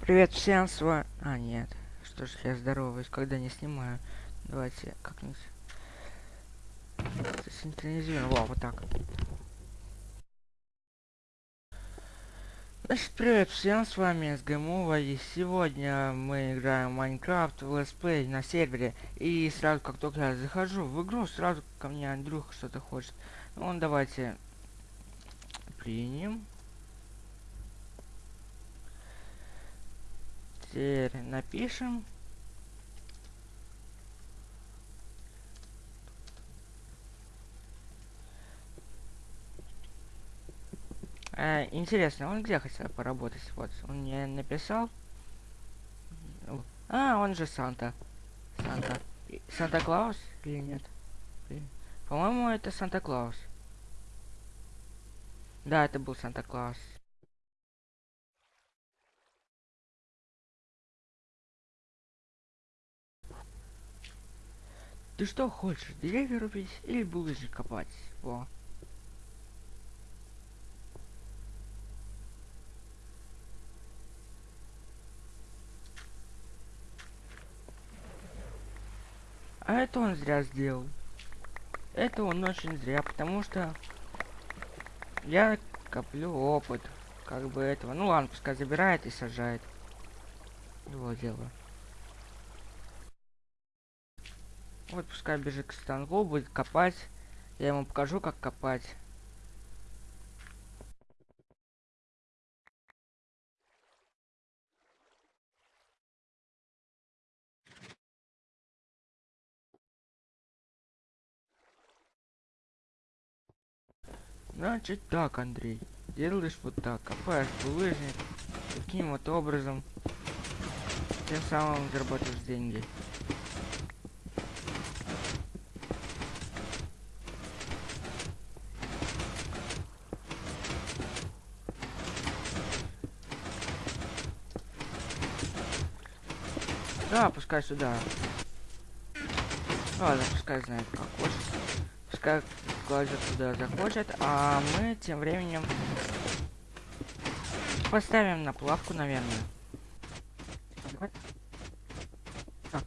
Привет всем, с вами... А, нет. Что ж, я здороваюсь, когда не снимаю. Давайте как-нибудь... Синхронизируем. Во, вот так. Значит, привет всем, с вами СГМова, и сегодня мы играем в Майнкрафт в летсплей на сервере. И сразу, как только я захожу в игру, сразу ко мне Андрюха что-то хочет. Ну, давайте примем. Теперь напишем. Э, интересно, он где хотел поработать? Вот, он мне написал. А, он же Санта. Санта. Санта-Клаус или нет? По-моему, это Санта-Клаус. Да, это был Санта-Клаус. Ты что хочешь, деревья рубить или булыжник копать? Во. А это он зря сделал. Это он очень зря, потому что я коплю опыт. Как бы этого. Ну ладно, пускай забирает и сажает. Его дело. Вот пускай бежит к станку, будет копать. Я ему покажу, как копать. Значит так, Андрей. Делаешь вот так, копаешь булыжник таким вот образом. Тем самым заработаешь деньги. Да, пускай сюда. Ладно, пускай знает, как хочет. Пускай кладет туда захочет, а мы тем временем поставим на плавку, наверное. А,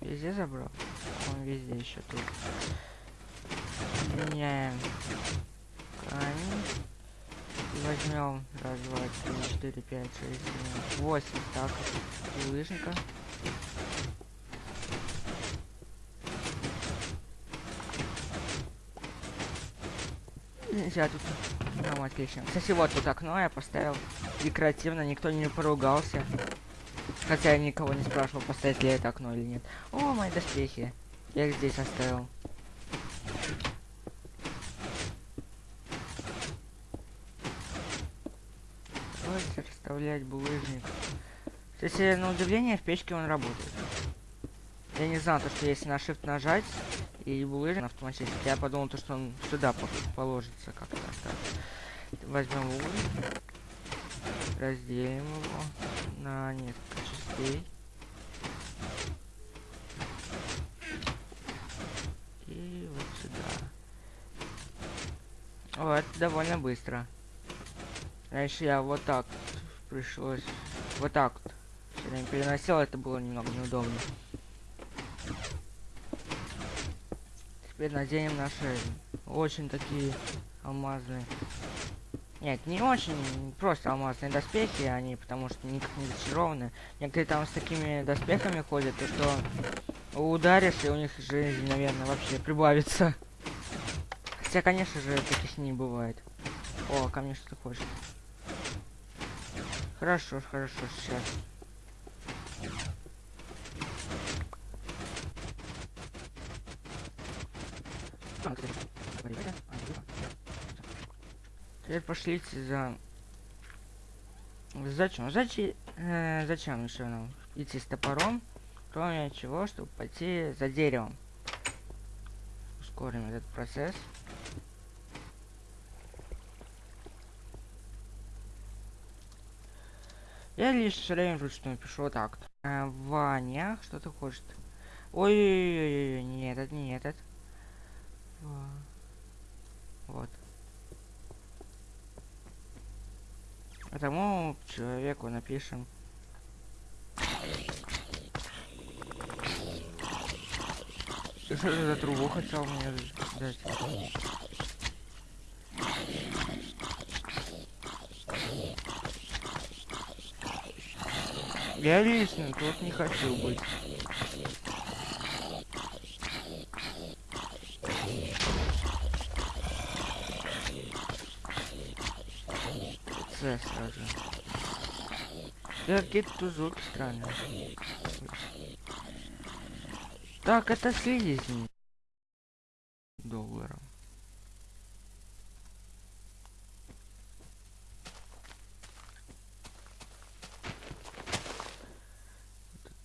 везде забрал? Он везде еще тут. Меняем камень возьмем раз, два, три, четыре, пять, шесть, семь, восемь так лыжника. Нельзя тут. Ну, отлично. Кстати, вот тут окно я поставил декоративно, никто не поругался. Хотя я никого не спрашивал, поставить ли это окно или нет. О, мои доспехи. Я их здесь оставил. Расставлять булыжник. Кстати, на удивление, в печке он работает. Я не знал, то, что если на Shift нажать и булыжник автоматически, я подумал, то, что он сюда положится как-то. Возьмем уголь, разделим его на несколько частей. И вот сюда. Вот, довольно быстро. Раньше я вот так пришлось вот так вот. Все время переносил, это было немного неудобно. Теперь наденем наши очень такие алмазные. Нет, не очень, просто алмазные доспехи, они потому что никак не зачарованные. Некоторые там с такими доспехами ходят, то что ударишь, и у них жизнь, наверное, вообще прибавится. Хотя, конечно же, таких не бывает. О, ко мне что-то хочет. Хорошо, хорошо, сейчас. Теперь пошлите за... Зачем? Зачем? Э, зачем еще нам идти с топором? Кроме чего, чтобы пойти за деревом. Ускорим этот процесс. Я лишь все время вручную пишу вот так. А, Ваня, что ты хочешь? Ой, ой, ой, не этот, не этот. Вот. Этому человеку напишем. Ты что за трубу хотел мне дать? Я лично тут не хочу быть. С сразу. Какие-то тут звуки странные. Так, это слизни.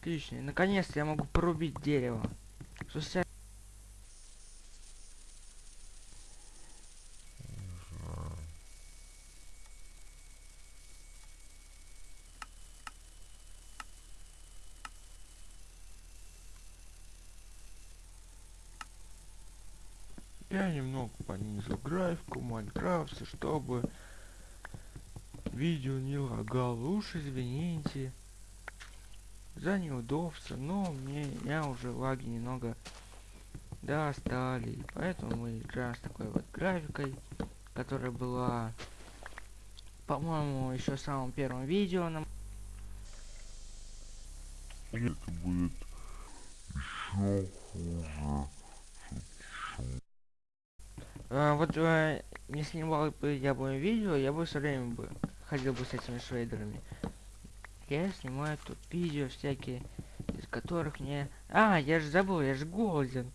Отлично. Наконец-то я могу порубить дерево. Спустя... Я немного понизил графику Майнкрафта, чтобы видео не лагало. Уж извините за неудобство, но мне я уже лаги немного достали. Поэтому мы играем с такой вот графикой, которая была, по-моему, еще в самом первом видео нам. Это будет еще хуже. А, вот э, не снимал бы я бы видео, я бы все время бы ходил бы с этими шейдерами. Я снимаю тут видео всякие, из которых мне... А, я же забыл, я же голоден.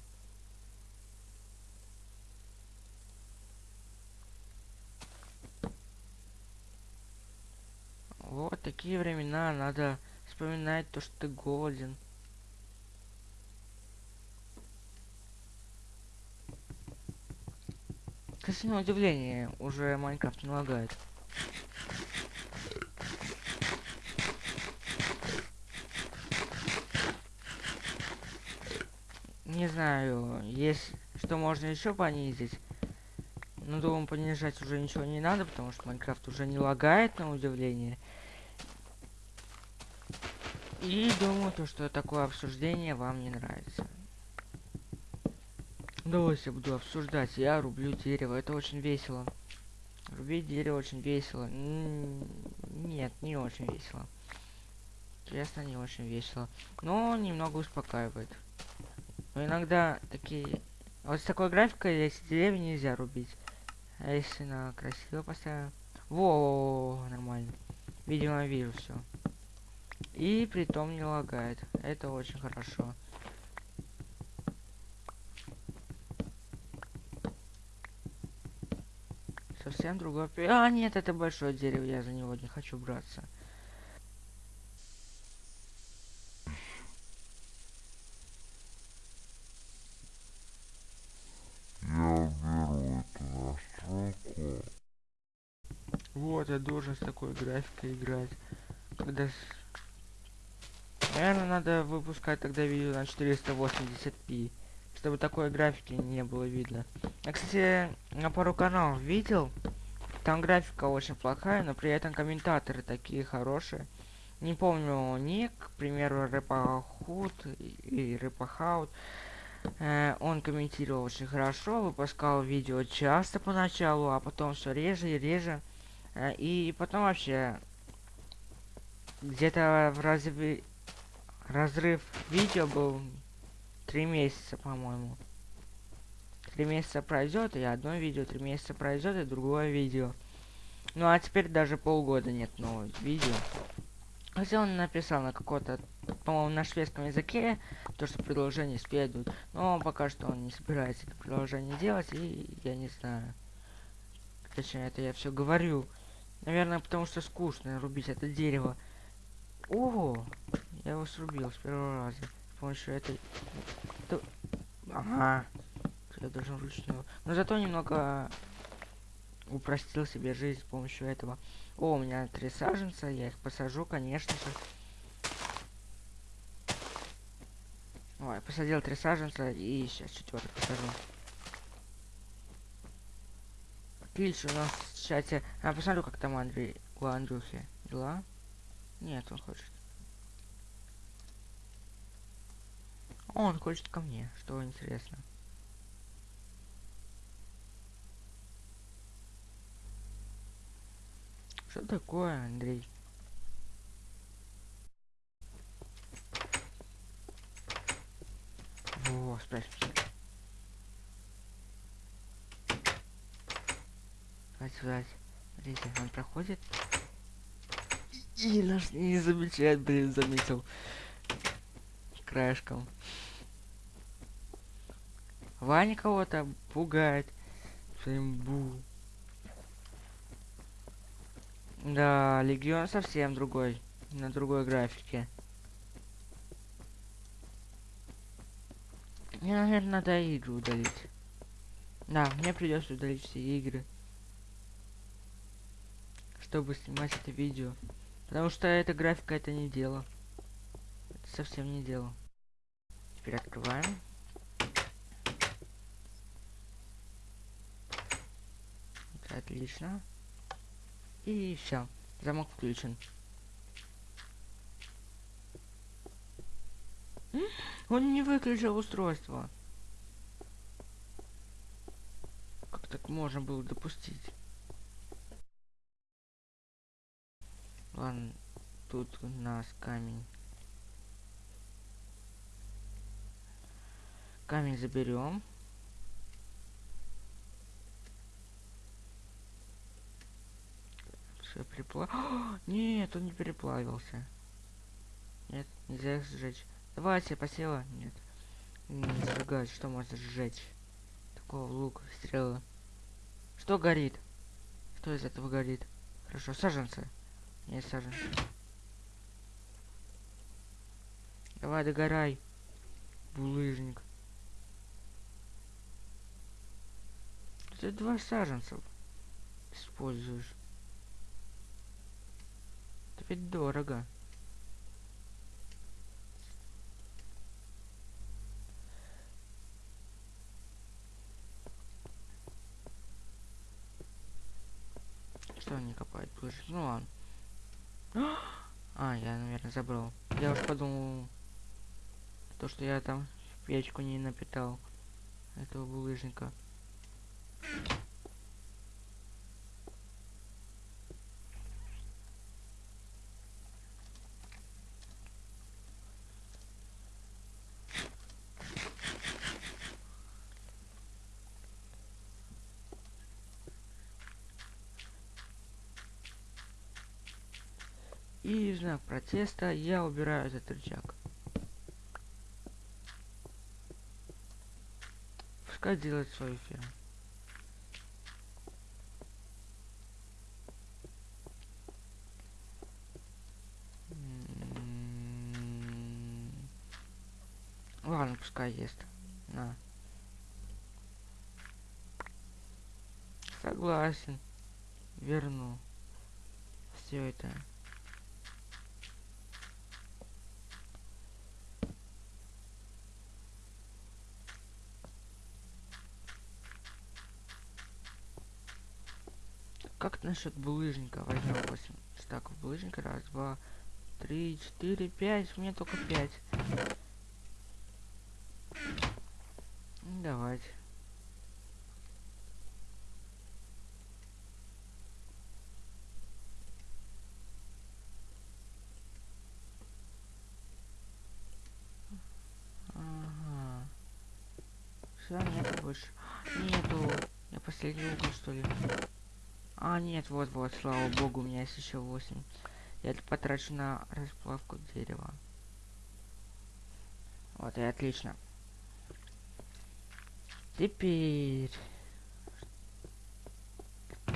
Вот такие времена, надо вспоминать то, что ты голоден. Кстати, на удивление, уже Майнкрафт не лагает. Не знаю, есть что можно еще понизить. Но думаю, понижать уже ничего не надо, потому что Майнкрафт уже не лагает, на удивление. И думаю, то, что такое обсуждение вам не нравится. Давайте буду обсуждать. Я рублю дерево. Это очень весело. Рубить дерево очень весело. Нет, не очень весело. Честно, не очень весело. Но немного успокаивает. Но иногда такие... Вот с такой графикой, если деревья нельзя рубить. А если на красиво поставим... Во, нормально. Видимо, вижу все. И при том не лагает. Это очень хорошо. Совсем другое... А, нет, это большое дерево, я за него не хочу браться. Вот, я должен с такой графикой играть. Когда... Наверное, надо выпускать тогда видео на 480p. Чтобы такой графики не было видно. Я, кстати, на пару каналов видел. Там графика очень плохая, но при этом комментаторы такие хорошие. Не помню ник, к примеру, Рэпахут и Рэпахаут. Э, он комментировал очень хорошо, выпускал видео часто поначалу, а потом все реже и реже. Э, и потом вообще где-то в разве разрыв видео был три месяца, по-моему. Три месяца пройдет, и одно видео, три месяца пройдет, и другое видео. Ну а теперь даже полгода нет нового видео. Хотя он написал на какой-то, по-моему, на шведском языке, то, что предложение следует. Но пока что он не собирается это приложение делать, и я не знаю. Точнее, это я все говорю. Наверное, потому что скучно рубить это дерево. Ого! Я его срубил с первого раза. С помощью этой... Это... Ага. Я должен вручную. Но зато немного упростил себе жизнь с помощью этого. О, у меня три саженца, я их посажу, конечно же. Ой, посадил три саженца и сейчас четвертый посажу. Отлично, у нас в чате... А, посмотрю, как там Андрей у Андрюхи дела? Нет, он хочет. Он хочет ко мне, что интересно. Что такое, Андрей? Во, спрячься. Давайте, давайте. Смотрите, он проходит. И наш не замечает, блин, заметил. Краешком. Ваня кого-то пугает. Своим бу. Да, Легион совсем другой. На другой графике. Мне, наверное, надо игры удалить. Да, мне придется удалить все игры. Чтобы снимать это видео. Потому что эта графика это не дело. Это совсем не дело. Теперь открываем. Отлично. И все. Замок включен. Он не выключил устройство. Как так можно было допустить? Ладно, тут у нас камень. Камень заберем. Все переплав... Нет, он не переплавился. Нет, нельзя их сжечь. Давайте, посела. Нет. Не сжигать, что можно сжечь? Такого лук, стрелы. Что горит? Что из этого горит? Хорошо, саженцы. Нет, саженцы. Давай, догорай. Булыжник. Ты два саженцев используешь. Это ведь дорого. Что они копают? Ну ладно. А, я, наверное, забрал. Я уж подумал, то, что я там печку не напитал этого булыжника. И знак протеста я убираю этот рычаг. Пускай делает свою ферму. М, Ладно, пускай ест. На. Согласен. Верну. Все это. Как насчет булыжника? Возьмем 8 стаков булыжника. Раз, два, три, четыре, пять. У меня только пять. Давайте. Ага. Все, нету больше. Нету. Я последний угол, что ли? А, нет, вот-вот, слава богу, у меня есть еще 8. Я это потрачу на расплавку дерева. Вот и отлично. Теперь...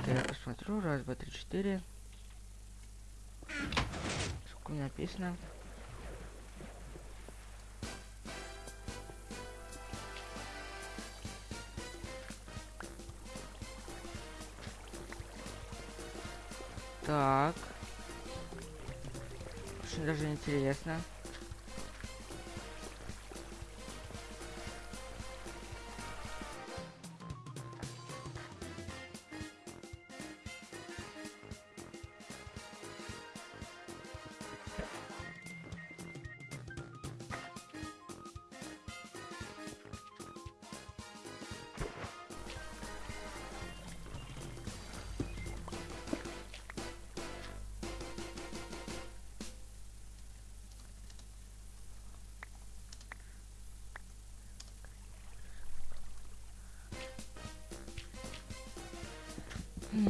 Я посмотрю. Раз, два, три, четыре. Сколько написано? Так. Очень даже интересно. Давайте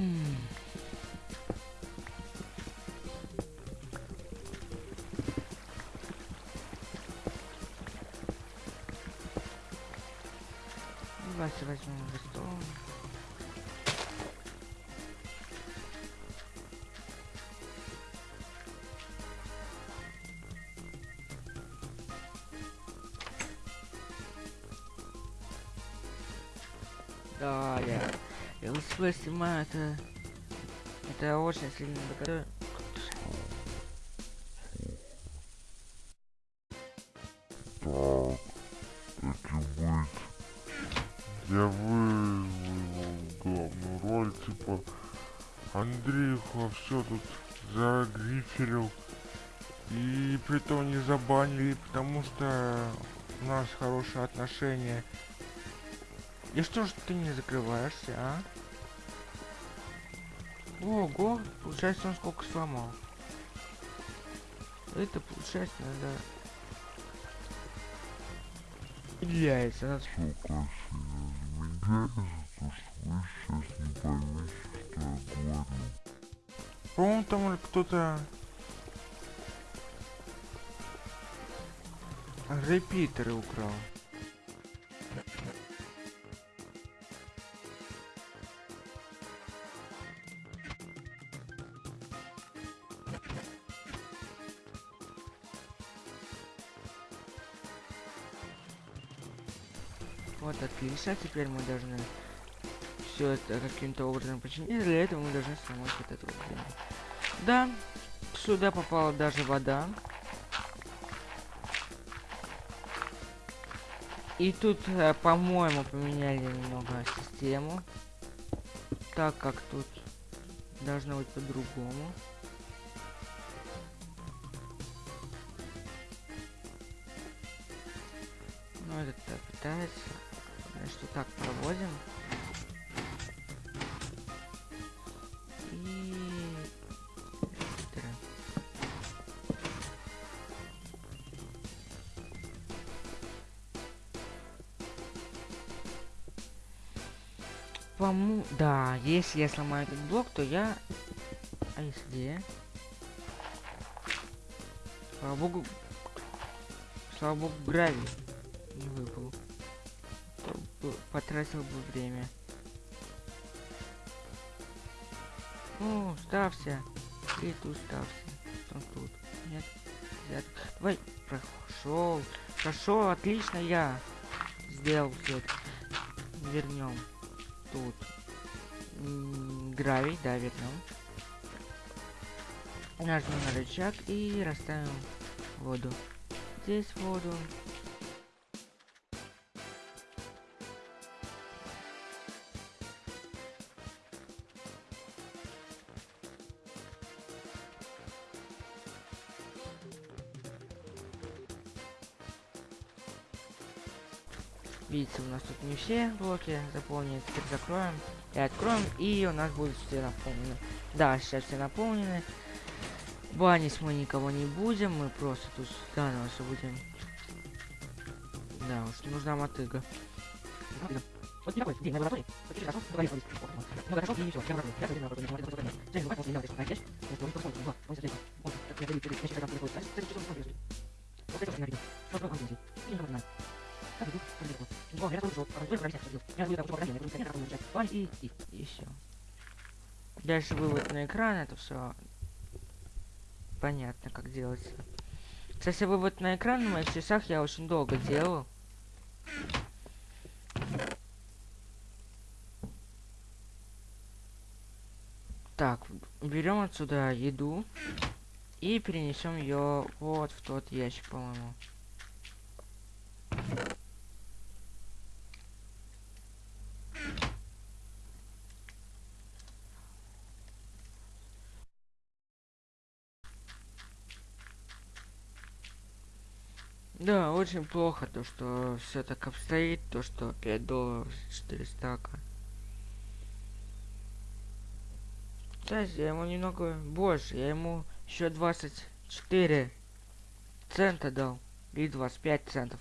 возьмем листом. Я снимаю, это... Это очень сильно догадаю. Так, таки быть. Я вызвал главную роль, типа Андрейха все тут загриферил. И при том не забанили, потому что у нас хорошие отношения. И что ж ты не закрываешься, а? Ого, получается он сколько сломал. Это получается надо... Яйца, надо... Красиво замедляется, то что вы сейчас не поймете, что я говорю. По-моему, там кто-то... Репитеры украл. Отлично, теперь мы должны все это каким-то образом починить. И для этого мы должны сломать вот эту вот хрень. Да, сюда попала даже вода. И тут, э, по-моему, поменяли немного систему. Так как тут должно быть по-другому. Ну, этот э, пытается. Вот так проводим. И... Пому... Да, если я сломаю этот блок, то я... А если? Слава богу... Слава богу, гравий не выпал. Потратил бы время. Ну, ставься. И тут ставься. Что тут? Нет? Взят. Давай. Прошел. Прошел, отлично я. Сделал все это. Вернем. Тут. Гравий, да, вернем. Нажмем на рычаг и расставим воду. Здесь воду. Видите, у нас тут не все блоки заполнены. Теперь закроем и откроем, и у нас будут все наполнены. Да, сейчас все наполнены. Банить мы никого не будем, мы просто тут заново все будем. Да, уж нужна мотыга. Вот такой день на лаборатории. И и все. Дальше вывод на экран, это все понятно, как делается. Кстати, вывод на экран на моих часах я очень долго делал. Так, берем отсюда еду и перенесем ее вот в тот ящик, по-моему. Да, очень плохо то, что все так обстоит, то, что 5 долларов 4 стака. Кстати, я ему немного больше, я ему еще 24 цента дал. Или 25 центов.